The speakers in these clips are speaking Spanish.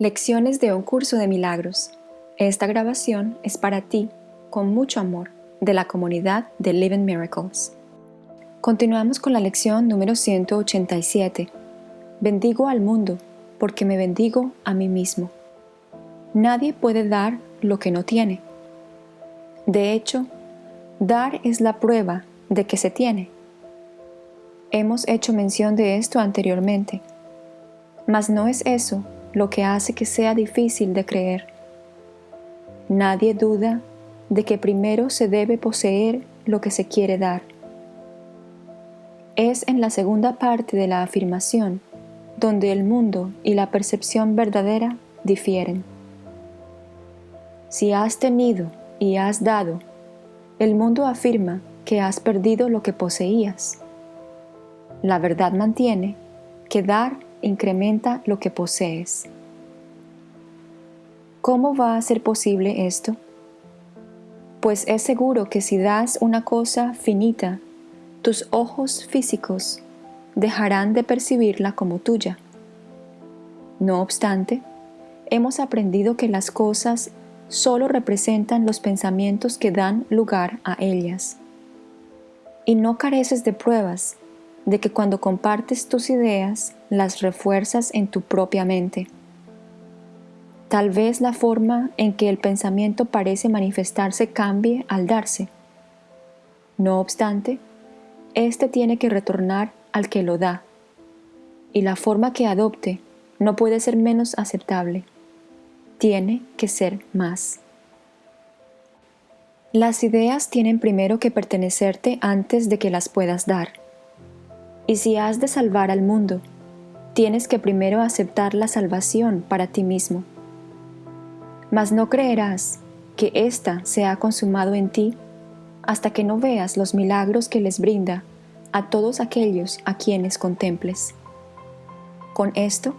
Lecciones de un curso de milagros. Esta grabación es para ti, con mucho amor, de la comunidad de Living Miracles. Continuamos con la lección número 187. Bendigo al mundo, porque me bendigo a mí mismo. Nadie puede dar lo que no tiene. De hecho, dar es la prueba de que se tiene. Hemos hecho mención de esto anteriormente, mas no es eso lo que hace que sea difícil de creer. Nadie duda de que primero se debe poseer lo que se quiere dar. Es en la segunda parte de la afirmación donde el mundo y la percepción verdadera difieren. Si has tenido y has dado, el mundo afirma que has perdido lo que poseías. La verdad mantiene que dar incrementa lo que posees. ¿Cómo va a ser posible esto? Pues es seguro que si das una cosa finita, tus ojos físicos dejarán de percibirla como tuya. No obstante, hemos aprendido que las cosas solo representan los pensamientos que dan lugar a ellas. Y no careces de pruebas de que cuando compartes tus ideas las refuerzas en tu propia mente. Tal vez la forma en que el pensamiento parece manifestarse cambie al darse. No obstante, éste tiene que retornar al que lo da, y la forma que adopte no puede ser menos aceptable. Tiene que ser más. Las ideas tienen primero que pertenecerte antes de que las puedas dar. Y si has de salvar al mundo, tienes que primero aceptar la salvación para ti mismo. Mas no creerás que ésta se ha consumado en ti hasta que no veas los milagros que les brinda a todos aquellos a quienes contemples. Con esto,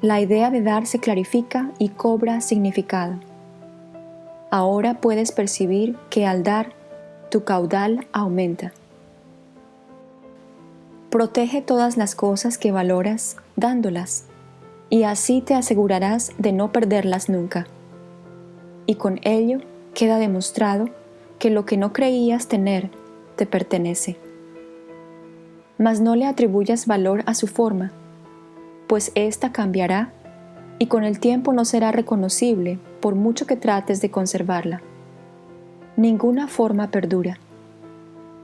la idea de dar se clarifica y cobra significado. Ahora puedes percibir que al dar, tu caudal aumenta. Protege todas las cosas que valoras dándolas, y así te asegurarás de no perderlas nunca. Y con ello queda demostrado que lo que no creías tener te pertenece. Mas no le atribuyas valor a su forma, pues ésta cambiará y con el tiempo no será reconocible por mucho que trates de conservarla. Ninguna forma perdura.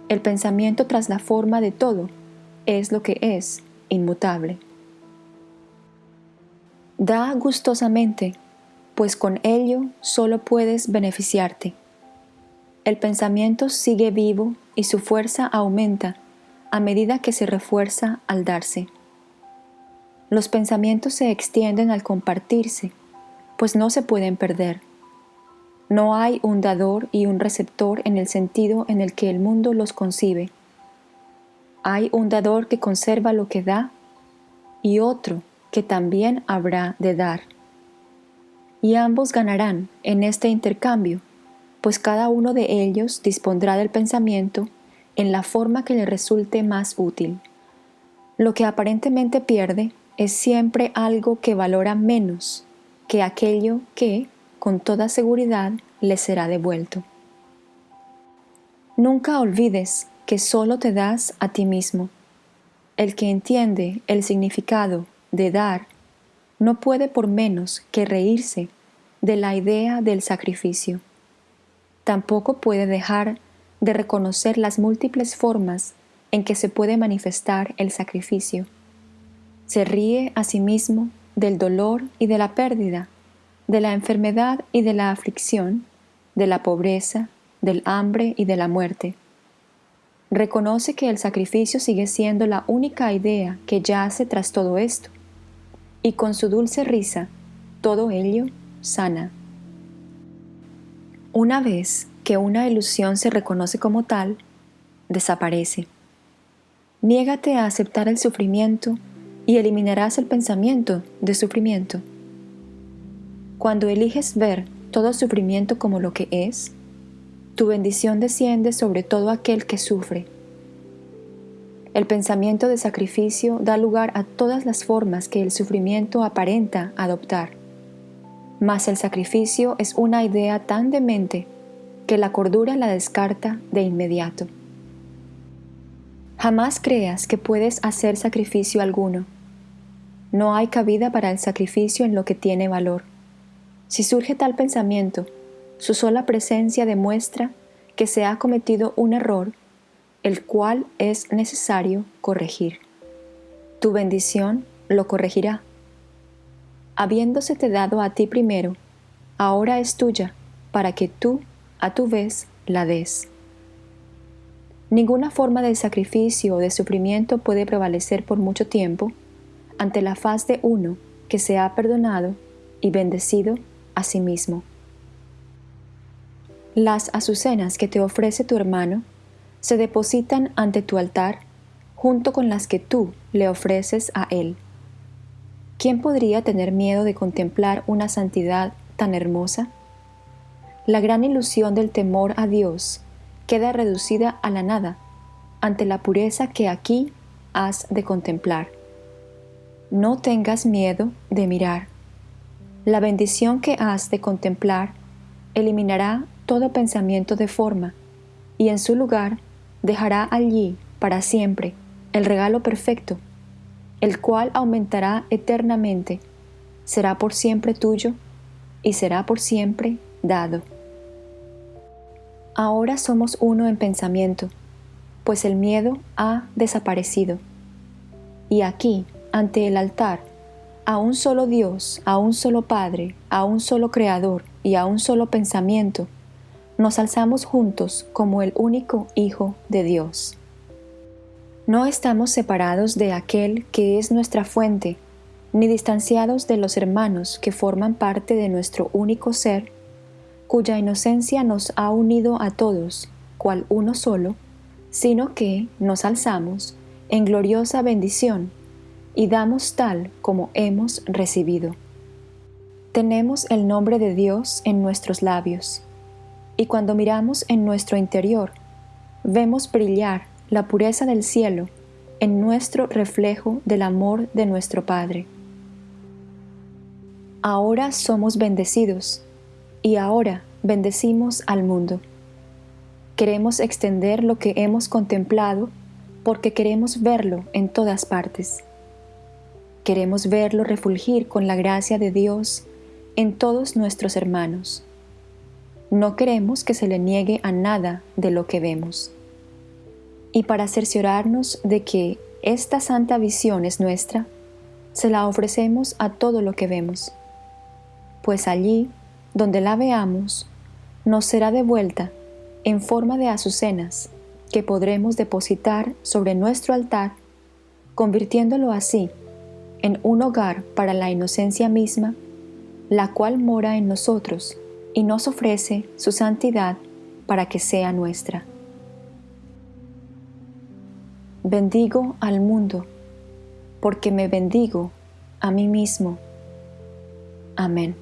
El pensamiento tras la forma de todo es lo que es inmutable. Da gustosamente, pues con ello solo puedes beneficiarte. El pensamiento sigue vivo y su fuerza aumenta a medida que se refuerza al darse. Los pensamientos se extienden al compartirse, pues no se pueden perder. No hay un dador y un receptor en el sentido en el que el mundo los concibe hay un dador que conserva lo que da y otro que también habrá de dar. Y ambos ganarán en este intercambio, pues cada uno de ellos dispondrá del pensamiento en la forma que le resulte más útil. Lo que aparentemente pierde es siempre algo que valora menos que aquello que, con toda seguridad, le será devuelto. Nunca olvides que solo te das a ti mismo. El que entiende el significado de dar no puede por menos que reírse de la idea del sacrificio. Tampoco puede dejar de reconocer las múltiples formas en que se puede manifestar el sacrificio. Se ríe a sí mismo del dolor y de la pérdida, de la enfermedad y de la aflicción, de la pobreza, del hambre y de la muerte reconoce que el sacrificio sigue siendo la única idea que yace tras todo esto, y con su dulce risa, todo ello sana. Una vez que una ilusión se reconoce como tal, desaparece. Niégate a aceptar el sufrimiento y eliminarás el pensamiento de sufrimiento. Cuando eliges ver todo sufrimiento como lo que es, tu bendición desciende sobre todo aquel que sufre. El pensamiento de sacrificio da lugar a todas las formas que el sufrimiento aparenta adoptar. mas el sacrificio es una idea tan demente que la cordura la descarta de inmediato. Jamás creas que puedes hacer sacrificio alguno. No hay cabida para el sacrificio en lo que tiene valor. Si surge tal pensamiento, su sola presencia demuestra que se ha cometido un error, el cual es necesario corregir. Tu bendición lo corregirá. Habiéndosete dado a ti primero, ahora es tuya, para que tú, a tu vez, la des. Ninguna forma de sacrificio o de sufrimiento puede prevalecer por mucho tiempo ante la faz de uno que se ha perdonado y bendecido a sí mismo. Las azucenas que te ofrece tu hermano se depositan ante tu altar junto con las que tú le ofreces a él. ¿Quién podría tener miedo de contemplar una santidad tan hermosa? La gran ilusión del temor a Dios queda reducida a la nada ante la pureza que aquí has de contemplar. No tengas miedo de mirar la bendición que has de contemplar eliminará todo pensamiento de forma y en su lugar dejará allí para siempre el regalo perfecto, el cual aumentará eternamente, será por siempre tuyo y será por siempre dado. Ahora somos uno en pensamiento, pues el miedo ha desaparecido. Y aquí, ante el altar, a un solo Dios, a un solo Padre, a un solo Creador y a un solo pensamiento, nos alzamos juntos como el único Hijo de Dios. No estamos separados de aquel que es nuestra fuente, ni distanciados de los hermanos que forman parte de nuestro único ser, cuya inocencia nos ha unido a todos, cual uno solo, sino que nos alzamos en gloriosa bendición y damos tal como hemos recibido. Tenemos el nombre de Dios en nuestros labios, y cuando miramos en nuestro interior, vemos brillar la pureza del cielo en nuestro reflejo del amor de nuestro Padre. Ahora somos bendecidos, y ahora bendecimos al mundo. Queremos extender lo que hemos contemplado porque queremos verlo en todas partes. Queremos verlo refulgir con la gracia de Dios en todos nuestros hermanos. No queremos que se le niegue a nada de lo que vemos. Y para cerciorarnos de que esta santa visión es nuestra, se la ofrecemos a todo lo que vemos, pues allí, donde la veamos, nos será devuelta en forma de azucenas que podremos depositar sobre nuestro altar, convirtiéndolo así en un hogar para la inocencia misma, la cual mora en nosotros y nos ofrece su santidad para que sea nuestra. Bendigo al mundo, porque me bendigo a mí mismo. Amén.